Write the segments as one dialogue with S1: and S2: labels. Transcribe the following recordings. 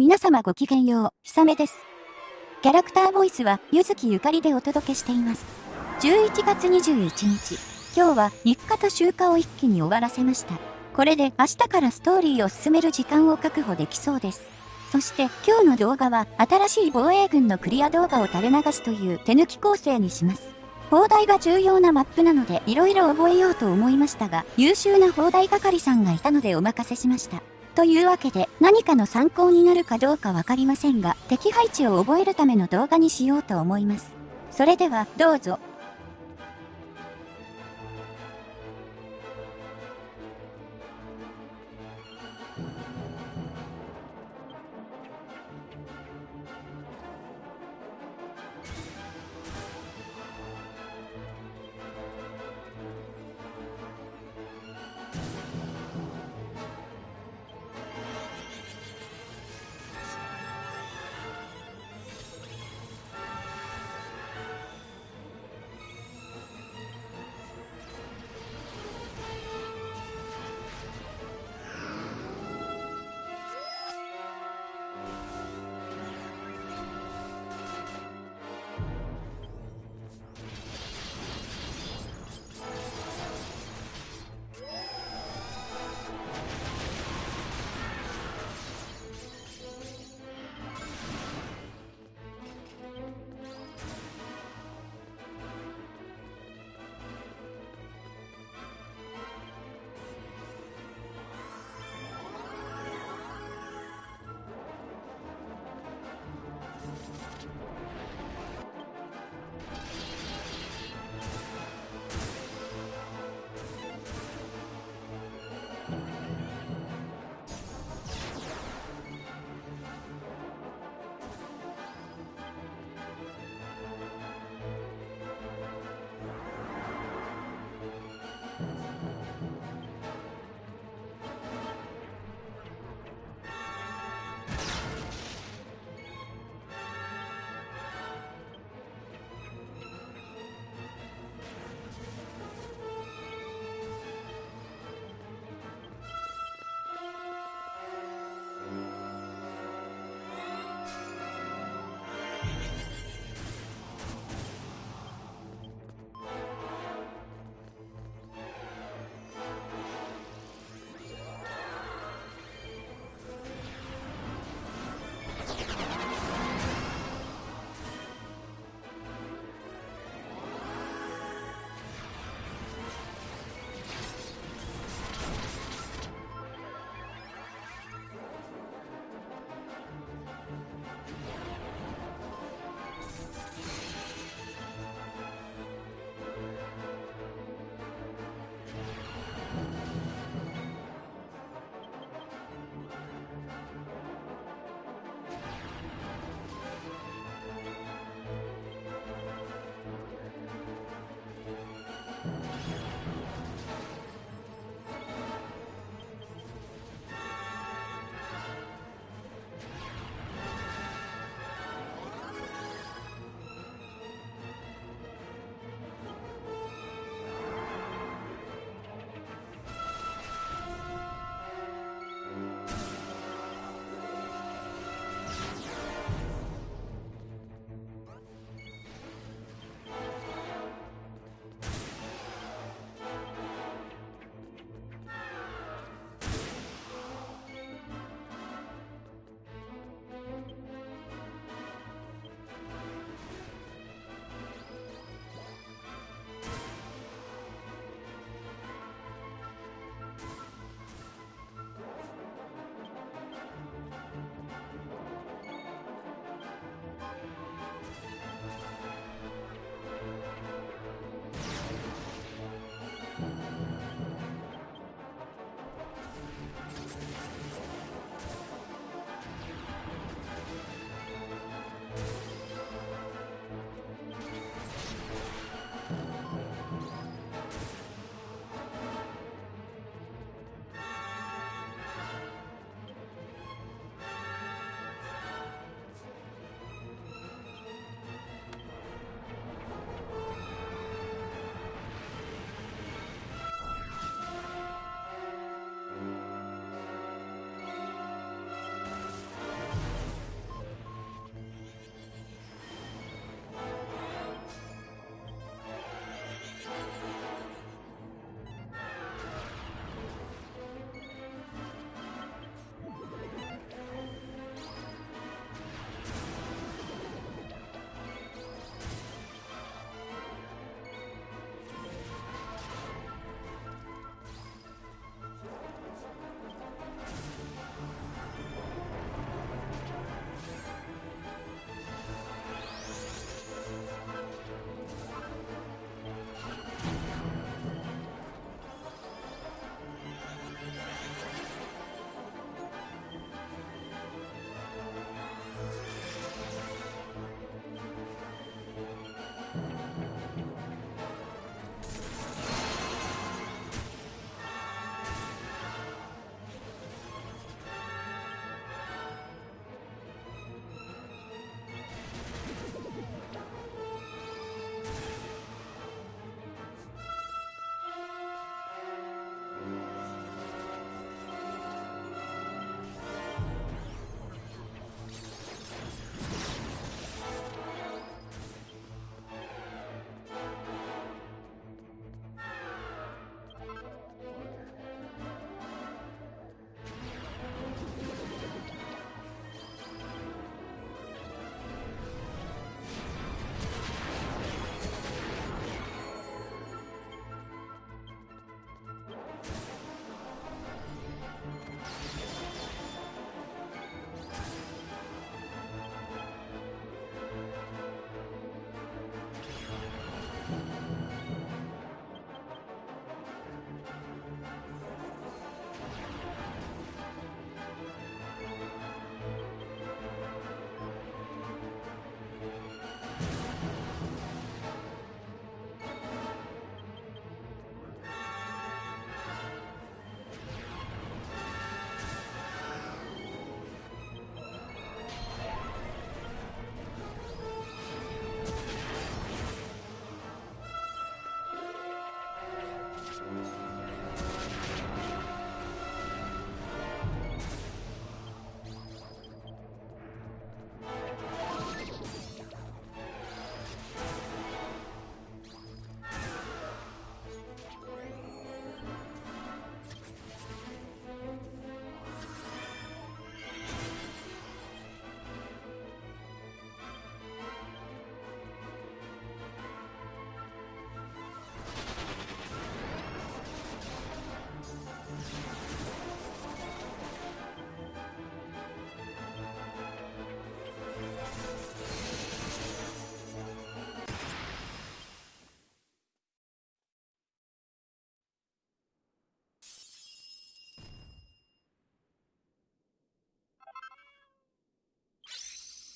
S1: 皆様ごきげんよう、ひさめです。キャラクターボイスは、ゆずきゆかりでお届けしています。11月21日、今日は日課と集荷を一気に終わらせました。これで明日からストーリーを進める時間を確保できそうです。そして今日の動画は新しい防衛軍のクリア動画を垂れ流すという手抜き構成にします。砲台が重要なマップなので色々覚えようと思いましたが、優秀な砲台係さんがいたのでお任せしました。というわけで何かの参考になるかどうかわかりませんが、敵配置を覚えるための動画にしようと思います。それではどうぞ。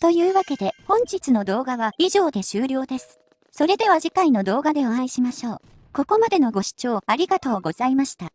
S1: というわけで本日の動画は以上で終了です。それでは次回の動画でお会いしましょう。ここまでのご視聴ありがとうございました。